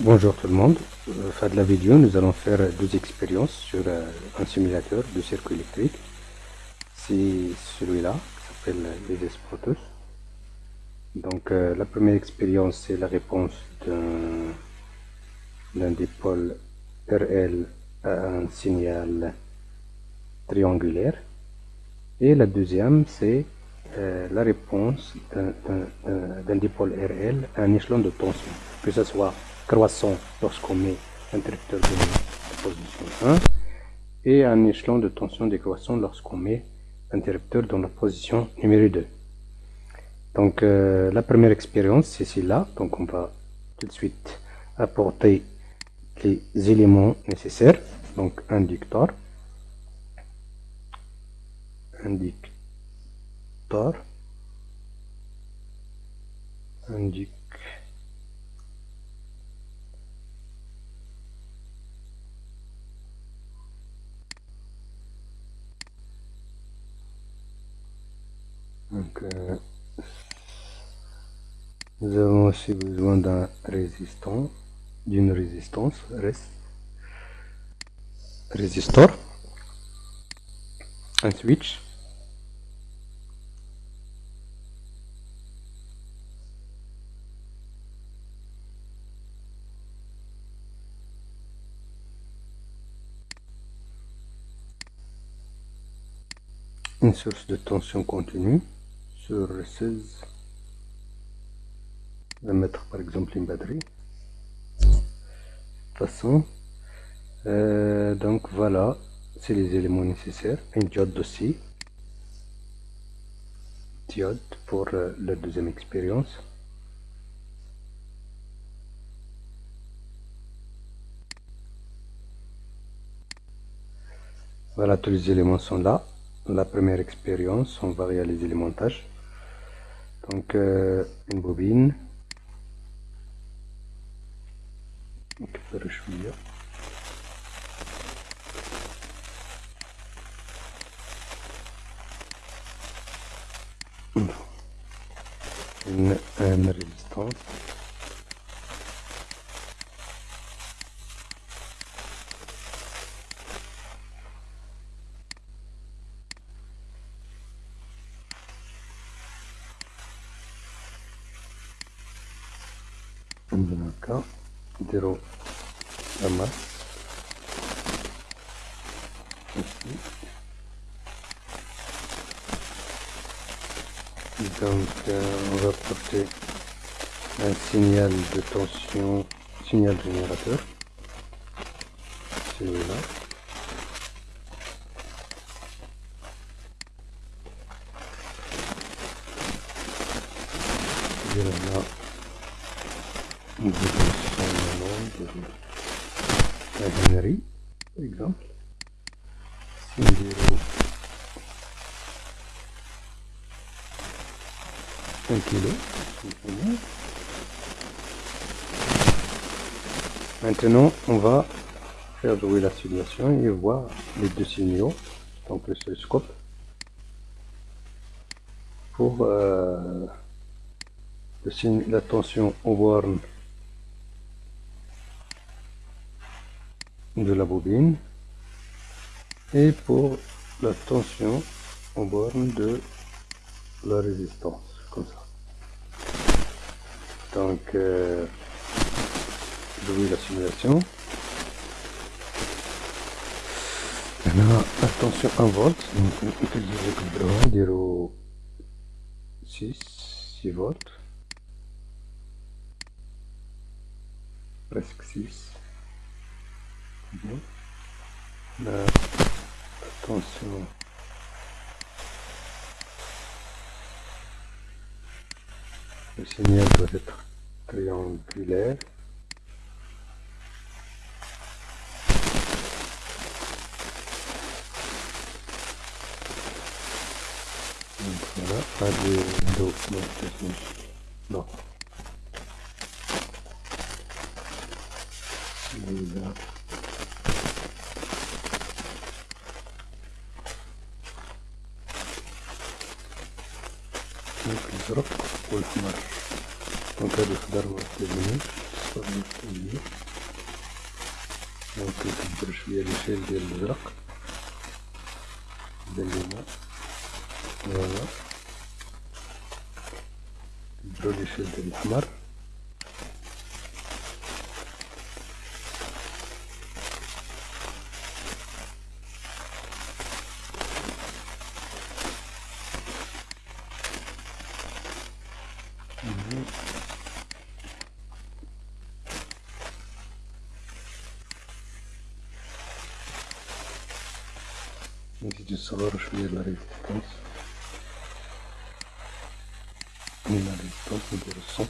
Bonjour tout le monde, euh, fin de la vidéo nous allons faire deux expériences sur euh, un simulateur de circuit électrique. C'est celui-là qui s'appelle les Protus donc euh, la première expérience c'est la réponse d'un dipôle RL à un signal triangulaire. Et la deuxième c'est la réponse d'un dipôle RL à un échelon de tension. Que ce soit croissant lorsqu'on met interrupteur de position 1 et un échelon de tension décroissant lorsqu'on met interrupteur dans la position numéro 2. Donc euh, la première expérience c'est celle-là, donc on va tout de suite apporter les éléments nécessaires, donc inducteur, inducteur, inducteur, Euh, nous avons aussi besoin d'un résistant, d'une résistance, résistor, un switch, une source de tension continue sur 16 je vais mettre par exemple une batterie. Façon euh, donc voilà. C'est les éléments nécessaires. Une diode aussi. Diode pour euh, la deuxième expérience. Voilà tous les éléments sont là. La première expérience on va réaliser les montages donc euh, une bobine une, une résistance donc euh, on va porter un signal de tension signal générateur. Celui-là Là la par exemple. C'est 1 kg. Maintenant, on va faire jouer la simulation et voir les deux signaux, donc le oscilloscope, pour euh, la tension au borne de la bobine. Et pour la tension en borne de la résistance comme ça. Donc euh, je la simulation. Maintenant attention 1 volt donc on le droit 6 6 volts. Presque 6 Attention. Le signal doit être triangulaire. Donc voilà, pas de dos, non, non. Celui-là. метров. Сколько наш макарих дорога соединит. С одной стороны. Вот это пришли решили рюкзак. Длина. Длина. Дролишель Ахмар. я на résistance. Mais la résistance, c'est de le son.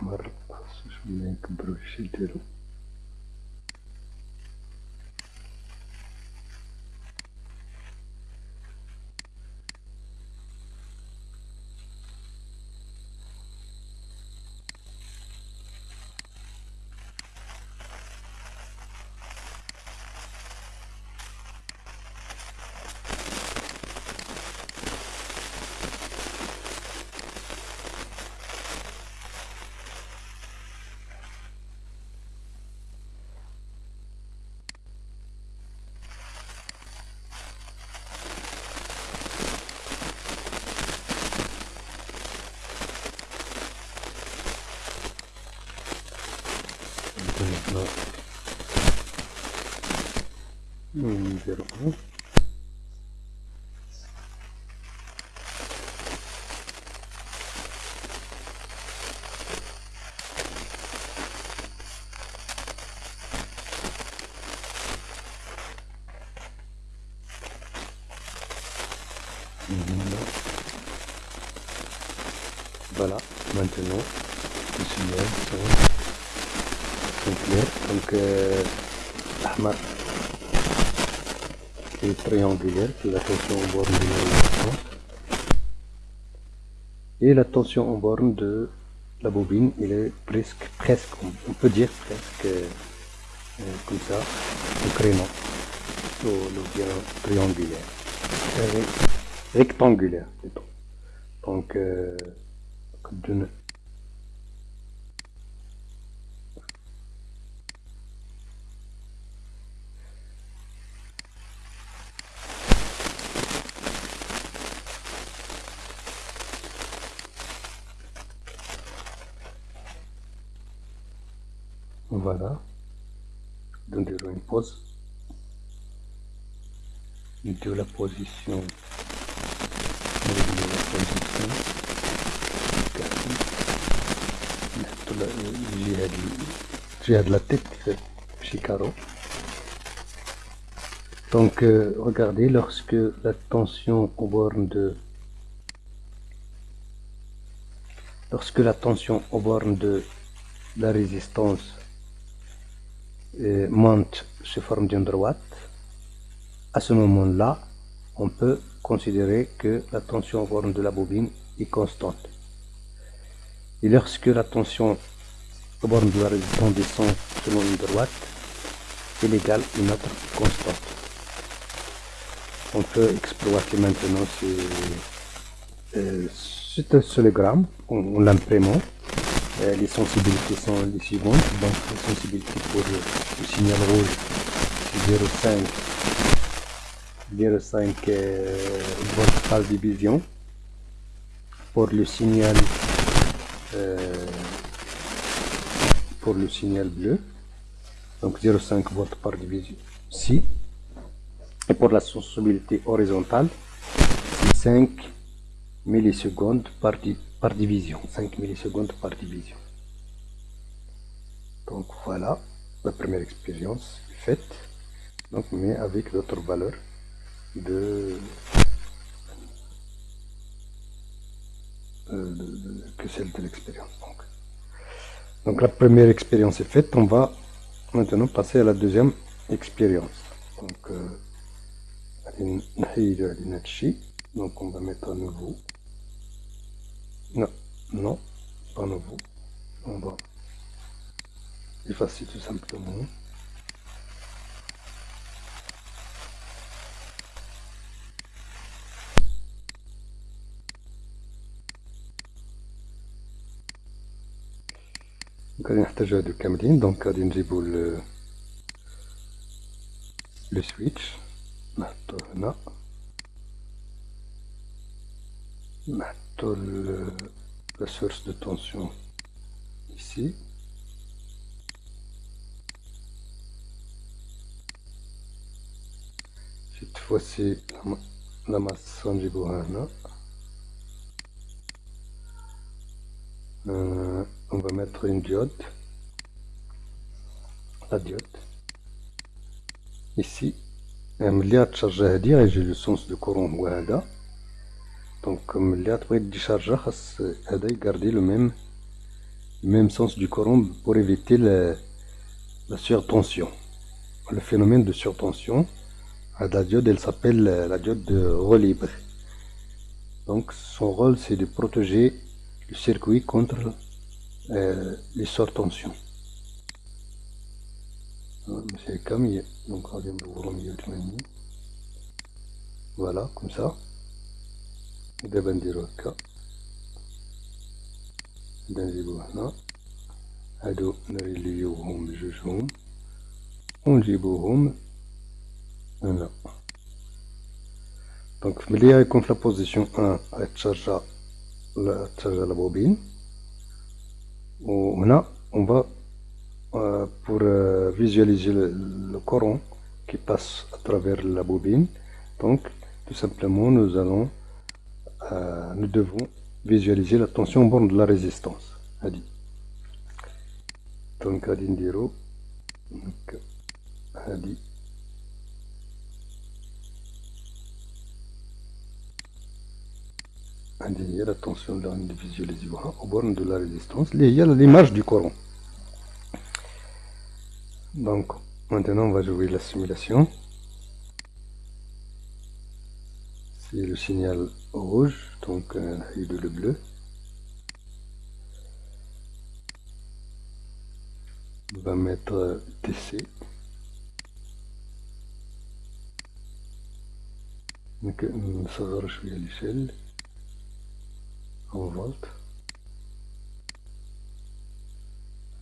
Mar, să-și vină în brusiteru. Voilà, maintenant, je suis bien. Donc, euh, triangulaire, la tension en borne de la. Et la tension en borne de la bobine, il est presque, presque, on peut dire presque euh, comme ça, au créneau, au, le bien triangulaire, euh, rectangulaire plutôt. Donc, euh, Voilà. Donnerò une pause. De la position. De la position. gira de la tête Chicaro. Donc, euh, regardez, lorsque la tension aux bornes de lorsque la tension aux bornes de la résistance euh, monte sous forme d'une droite, à ce moment-là, on peut considérer que la tension bornes de la bobine est constante. Et lorsque la tension aux bornes de la résistance descend selon une droite, elle égale une autre constante. On peut exploiter maintenant ce, euh, cet oscillogramme en l'imprimant. Euh, les sensibilités sont les suivantes. Donc, la sensibilité pour le, signal rouge, c'est 0,5 0,5 euh, par division. Pour le signal euh, pour le signal bleu, donc 0,5 volts par division si Et pour la sensibilité horizontale, c'est 5 millisecondes par, di par division. 5 millisecondes par division. Donc voilà, la première expérience faite, donc, mais avec d'autres valeurs de, euh, que celle de l'expérience. Donc. donc la première expérience est faite, on va maintenant passer à la deuxième expérience. Donc, euh, donc on va mettre à nouveau. Non, non, pas nouveau. On va effacer tout simplement. Donc, on a un stageur de Camelin, donc à Dingiboul le... le switch. Maintenant le, euh, la source de tension ici. Cette fois-ci, la, la masse sanjibuhana. Euh, on va mettre une diode. La diode. Ici, un milliard de charge à dire et j'ai le sens de courant donc, comme là, tu décharger, garder le même, même sens du courant pour éviter la, surtension. Le phénomène de surtension, à la diode, elle s'appelle la diode de relais libre. Donc, son rôle, c'est de protéger le circuit contre euh, les surtensions. Euh, voilà, comme ça. دابا نديرو هكا نجيبو هنا هادو نريليوهم بجوجهم ونجيبوهم هنا دونك ملي غيكون في لابوزيسيون ان غيتشارجا تشارجا لا بوبين وهنا اون فا pour visualiser le, le courant qui passe à travers la bobine donc tout simplement nous allons euh, nous devons visualiser la tension borne de la résistance. Hadi. Donc, Hadi Ndiro. Donc, la tension de la visualiser aux bornes de la résistance. Il y a l'image du Coran. Donc, maintenant, on va jouer la simulation. c'est le signal rouge donc euh, le bleu on va mettre TC donc نصغر شوية l'échelle en volt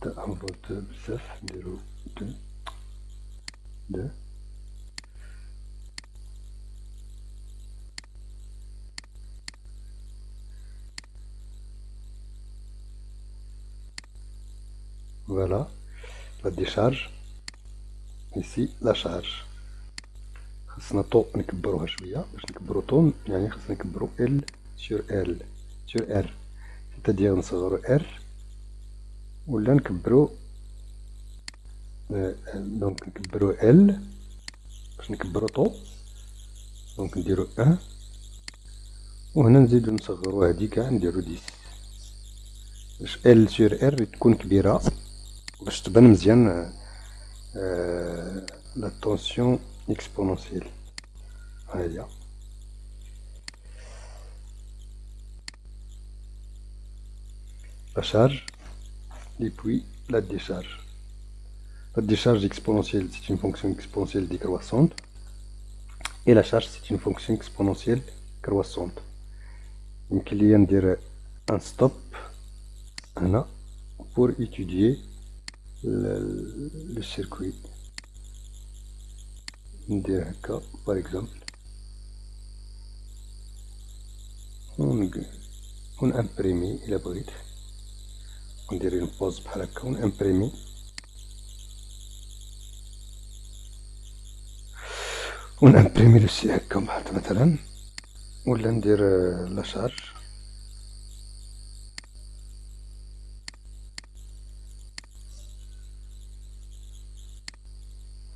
حتى en volt بزاف نديرو دو دو Voilà, la décharge. Ici, la charge. خاصنا طو نكبروها شوية. باش نكبرو طو يعني خاصنا نكبرو ال سور ال سور ار سيتادير نصغرو ار ولا نكبرو دونك نكبرو ال باش نكبرو طو دونك نديرو ان وهنا نزيدو نصغرو هادي كاع نديرو ديس. باش ال سور ار تكون كبيرة. باش تبان مزيان لا طونسيون اكسبونونسيال ها هي la charge et puis la décharge. La décharge exponentielle, c'est une fonction exponentielle décroissante. Et la charge, c'est une fonction exponentielle croissante. Donc il y a un stop pour étudier le circuit. ندير هكا par exemple. ونامبريمي إلى بغيت وندير اون بوز بحال هكا ونامبريمي ونامبريمي لو سي هكا مثلا ولا ندير لا شارج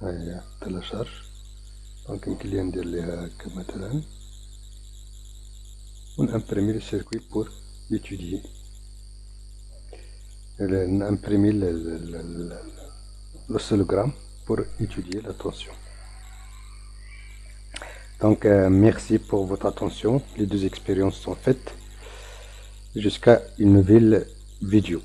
هيا تلا شارج دونك يمكن ليا ندير ليها هكا مثلا ونامبريمي لو سيركوي بور étudier imprimer l'oscillogramme pour étudier la tension. Donc, euh, merci pour votre attention. Les deux expériences sont faites. Jusqu'à une nouvelle vidéo.